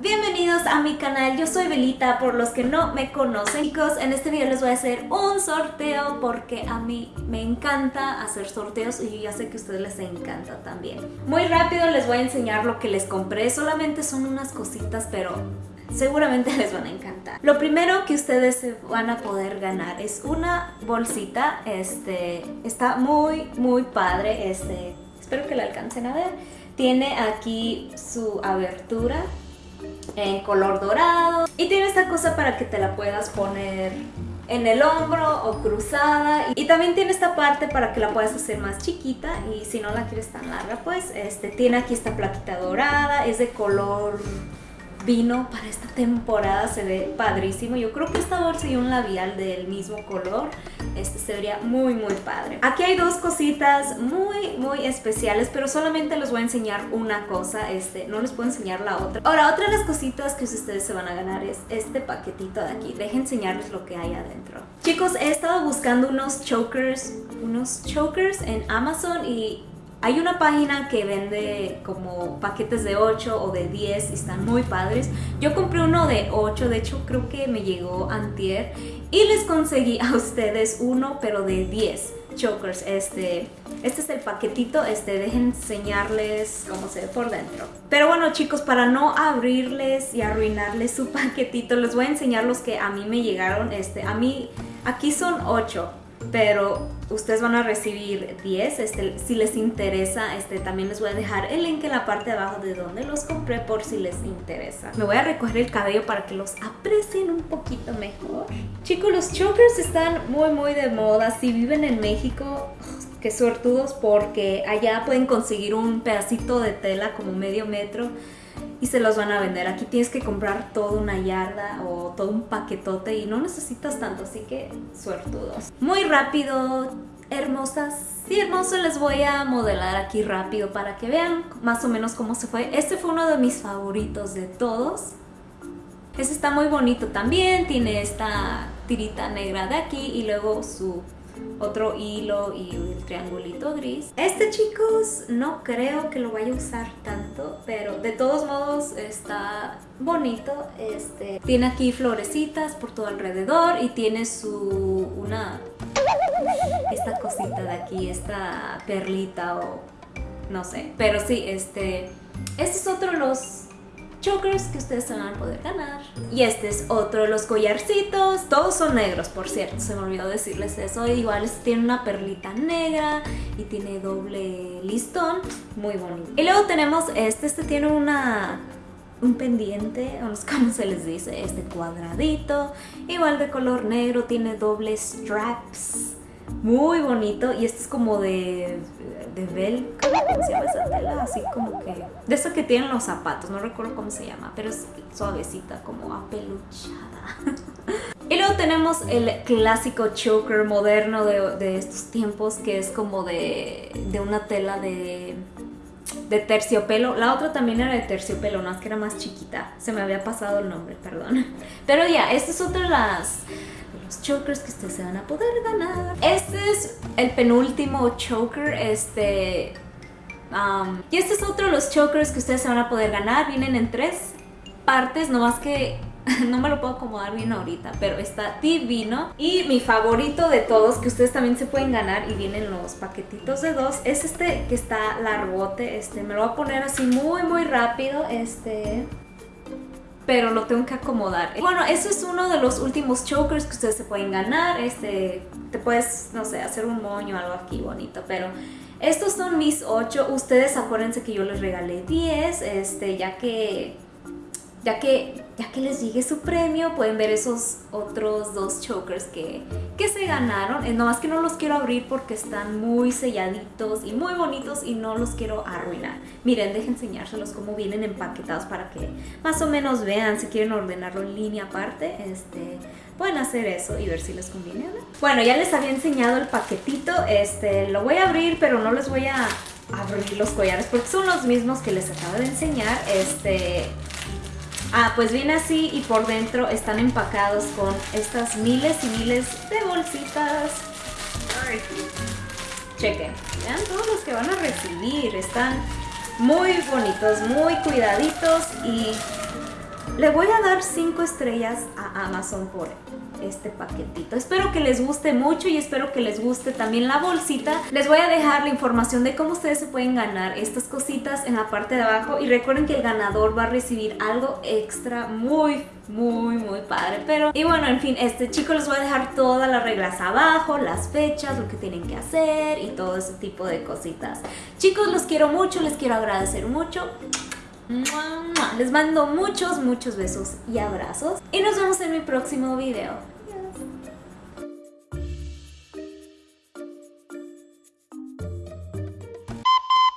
Bienvenidos a mi canal, yo soy Belita, por los que no me conocen Chicos, en este video les voy a hacer un sorteo porque a mí me encanta hacer sorteos y ya sé que a ustedes les encanta también Muy rápido les voy a enseñar lo que les compré, solamente son unas cositas pero seguramente les van a encantar. Lo primero que ustedes van a poder ganar es una bolsita, este, está muy muy padre, este, espero que la alcancen a ver. Tiene aquí su abertura en color dorado y tiene esta cosa para que te la puedas poner en el hombro o cruzada. Y también tiene esta parte para que la puedas hacer más chiquita y si no la quieres tan larga pues este tiene aquí esta plaquita dorada, es de color vino para esta temporada, se ve padrísimo. Yo creo que esta bolsa y un labial del mismo color, este se vería muy muy padre. Aquí hay dos cositas muy muy especiales, pero solamente les voy a enseñar una cosa, este, no les puedo enseñar la otra. Ahora, otra de las cositas que ustedes se van a ganar es este paquetito de aquí. Dejen enseñarles lo que hay adentro. Chicos, he estado buscando unos chokers, unos chokers en Amazon y hay una página que vende como paquetes de 8 o de 10 y están muy padres. Yo compré uno de 8, de hecho creo que me llegó antier y les conseguí a ustedes uno pero de 10 chokers. Este, este es el paquetito, este, dejen enseñarles cómo se ve por dentro. Pero bueno chicos, para no abrirles y arruinarles su paquetito, les voy a enseñar los que a mí me llegaron. Este, a mí, aquí son 8 pero ustedes van a recibir 10, este, si les interesa, este, también les voy a dejar el link en la parte de abajo de donde los compré por si les interesa. Me voy a recoger el cabello para que los aprecien un poquito mejor. Chicos, los chokers están muy muy de moda, si viven en México, qué suertudos porque allá pueden conseguir un pedacito de tela como medio metro y se los van a vender. Aquí tienes que comprar toda una yarda o todo un paquetote y no necesitas tanto, así que suertudos. Muy rápido, hermosas y hermoso les voy a modelar aquí rápido para que vean más o menos cómo se fue. Este fue uno de mis favoritos de todos. Este está muy bonito también, tiene esta tirita negra de aquí y luego su otro hilo y el triangulito gris. Este chicos no creo que lo vaya a usar tanto, pero de todos modos está bonito. Este Tiene aquí florecitas por todo alrededor y tiene su una esta cosita de aquí, esta perlita o no sé. Pero sí, este, este es otro de los chokers que ustedes se van a poder ganar. Y este es otro de los collarcitos. Todos son negros, por cierto, se me olvidó decirles eso. Igual tiene una perlita negra y tiene doble listón. Muy bonito. Y luego tenemos este, este tiene una un pendiente, no sé cómo se les dice, este cuadradito, igual de color negro, tiene doble straps, muy bonito y este es como de de velcro, ¿cómo se llama esa tela? Así como que... De eso que tienen los zapatos, no recuerdo cómo se llama, pero es suavecita, como apeluchada. y luego tenemos el clásico choker moderno de, de estos tiempos, que es como de, de una tela de de terciopelo. La otra también era de terciopelo, no es que era más chiquita. Se me había pasado el nombre, perdón. Pero ya, esta es otra chokers que ustedes se van a poder ganar. Este es el penúltimo choker, este... y este es otro de los chokers que ustedes se van a poder ganar. Vienen en tres partes, no más que no me lo puedo acomodar bien ahorita, pero está divino. Y mi favorito de todos, que ustedes también se pueden ganar y vienen los paquetitos de dos, es este que está largote. Este, me lo voy a poner así muy, muy rápido. Este pero lo tengo que acomodar. Bueno, eso es uno de los últimos chokers que ustedes se pueden ganar. Este, te puedes, no sé, hacer un moño o algo aquí bonito, pero estos son mis 8. Ustedes acuérdense que yo les regalé 10, este, ya que ya que, ya que les llegue su premio, pueden ver esos otros dos chokers que, que se ganaron. No nomás que no los quiero abrir porque están muy selladitos y muy bonitos y no los quiero arruinar. Miren, dejen enseñárselos cómo vienen empaquetados para que más o menos vean si quieren ordenarlo en línea aparte. Este, pueden hacer eso y ver si les conviene. Bueno, ya les había enseñado el paquetito. Este, lo voy a abrir, pero no les voy a abrir los collares porque son los mismos que les acabo de enseñar. Este, Ah, pues viene así y por dentro están empacados con estas miles y miles de bolsitas. Chequen, vean todos los que van a recibir. Están muy bonitos, muy cuidaditos y Le voy a dar 5 estrellas a Amazon por este paquetito. Espero que les guste mucho y espero que les guste también la bolsita. Les voy a dejar la información de cómo ustedes se pueden ganar estas cositas en la parte de abajo. Y recuerden que el ganador va a recibir algo extra muy muy muy padre. Pero y bueno en fin este chico les voy a dejar todas las reglas abajo las fechas lo que tienen que hacer y todo ese tipo de cositas. Chicos los quiero mucho les quiero agradecer mucho. Les mando muchos muchos besos y abrazos. Y nos vemos en mi próximo video